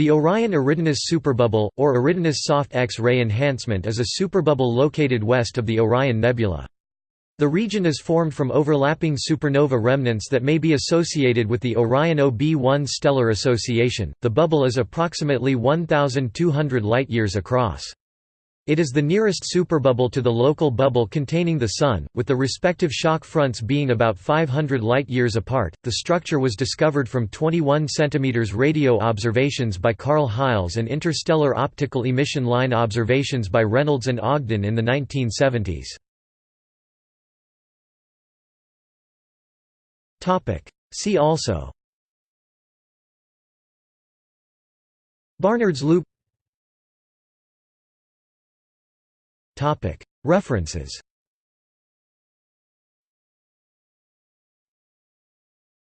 The Orion Eridanus superbubble, or Eridanus soft X-ray enhancement is a superbubble located west of the Orion Nebula. The region is formed from overlapping supernova remnants that may be associated with the Orion OB1 stellar association. The bubble is approximately 1,200 light-years across. It is the nearest superbubble to the local bubble containing the Sun, with the respective shock fronts being about 500 light-years apart. The structure was discovered from 21 cm radio observations by Carl Heiles and interstellar optical emission line observations by Reynolds and Ogden in the 1970s. See also Barnard's loop References